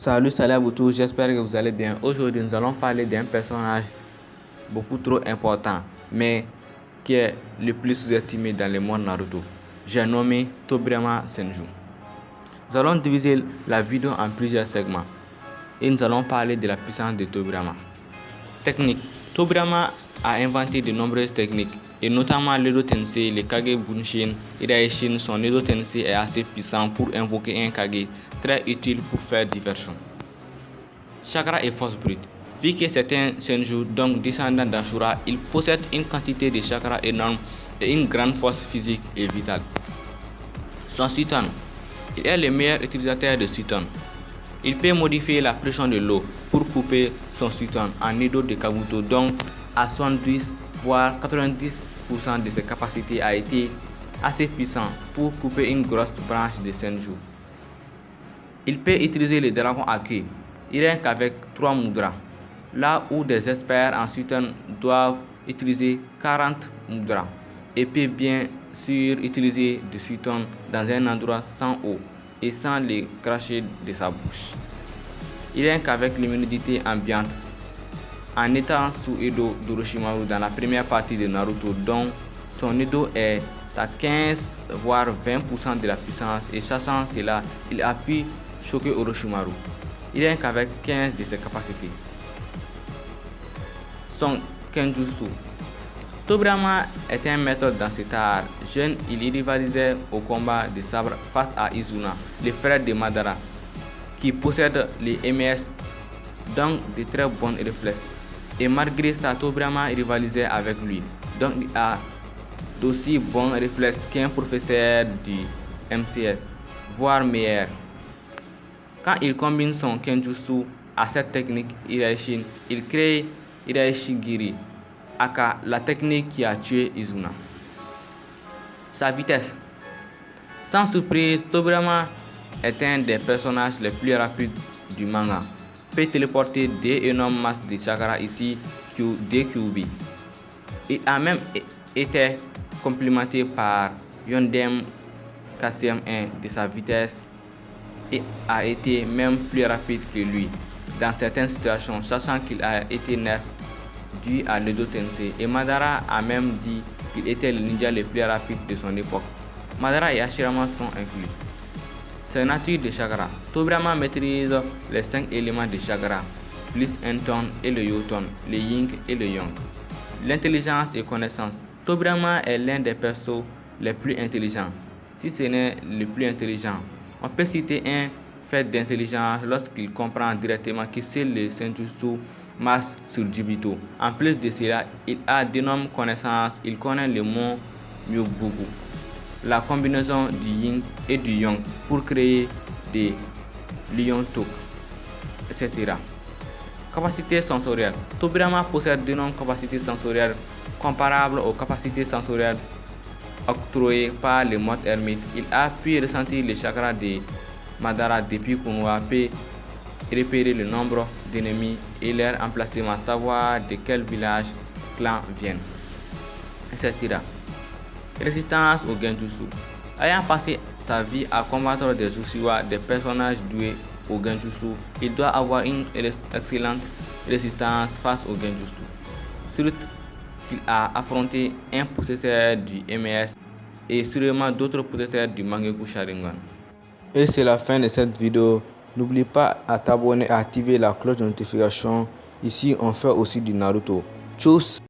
Salut, salut à vous tous, j'espère que vous allez bien. Aujourd'hui, nous allons parler d'un personnage beaucoup trop important, mais qui est le plus sous-estimé dans le monde Naruto. J'ai nommé Tobirama Senju. Nous allons diviser la vidéo en plusieurs segments et nous allons parler de la puissance de Tobirama. Technique. Tobirama a inventé de nombreuses techniques, et notamment l'Edo Tensei, le Kage Bunshin et Daishin. Son Edo Tensei est assez puissant pour invoquer un Kage, très utile pour faire diversion. Chakra et force brute. Vu que c'est un Senju, donc descendant d'Ashura, il possède une quantité de chakra énorme et une grande force physique et vitale. Son Suton. Il est le meilleur utilisateur de Suton. Il peut modifier la pression de l'eau pour couper son Suton en Edo de Kabuto, donc à 70 voire 90% de ses capacités a été assez puissant pour couper une grosse branche de Senju. Il peut utiliser le dragon à queue, rien qu'avec 3 mudras, là où des experts en Suton doivent utiliser 40 mudras et peut bien sûr utiliser du Suton dans un endroit sans eau et sans les cracher de sa bouche. Il est qu'avec l'immunité ambiante en étant sous Edo d'Orochimaru dans la première partie de Naruto, dont son Edo est à 15 voire 20% de la puissance et sachant cela, il a pu choquer Orochimaru. Il est qu'avec 15 de ses capacités. Son Kenjutsu. Tobirama est un maître dans cet art. Jeune, il rivalisait au combat de sabre face à Izuna, le frère de Madara, qui possède les MS, donc de très bons réflexes et malgré ça, Tobrama rivalisait avec lui. Donc il a d'aussi bons réflexes qu'un professeur du MCS, voire meilleur. Quand il combine son Kenjutsu à cette technique Iraishin, il crée Iraishigiri, aka la technique qui a tué Izuna. Sa vitesse. Sans surprise, Tobrama est un des personnages les plus rapides du manga peut téléporter des énormes masses de chakra ici des QB. Il a même été complémenté par Yondem KCM1 de sa vitesse et a été même plus rapide que lui dans certaines situations, sachant qu'il a été nerf dû à l'Edo Tensei. Et Madara a même dit qu'il était le ninja le plus rapide de son époque. Madara et Hashirama sont inclus. C'est nature de chakra. Tobirama maîtrise les cinq éléments de chakra, plus un ton et le yoton, le yin et le yang. L'intelligence et connaissance. Tobirama est l'un des persos les plus intelligents, si ce n'est le plus intelligent. On peut citer un fait d'intelligence lorsqu'il comprend directement que c'est le Senjutsu marche sur Jibito. En plus de cela, il a d'énormes connaissances, il connaît le mot Myubugu la combinaison du yin et du yang pour créer des lions etc. Capacité sensorielle. Tobirama possède de nombreuses capacités sensorielles comparables aux capacités sensorielles octroyées par le mode ermite. Il a pu ressentir les chakras de Madara depuis Kunwa peut repérer le nombre d'ennemis et leur emplacement, savoir de quel village clan viennent, etc. Résistance au Genjutsu. Ayant passé sa vie à combattre des Uchiwa, des personnages doués au Genjutsu, il doit avoir une excellente résistance face au Genjutsu. Surtout qu'il a affronté un possesseur du MS et sûrement d'autres possesseurs du Mangeku Sharingan. Et c'est la fin de cette vidéo. N'oublie pas à t'abonner et à activer la cloche de notification. Ici, on fait aussi du Naruto. Tchuss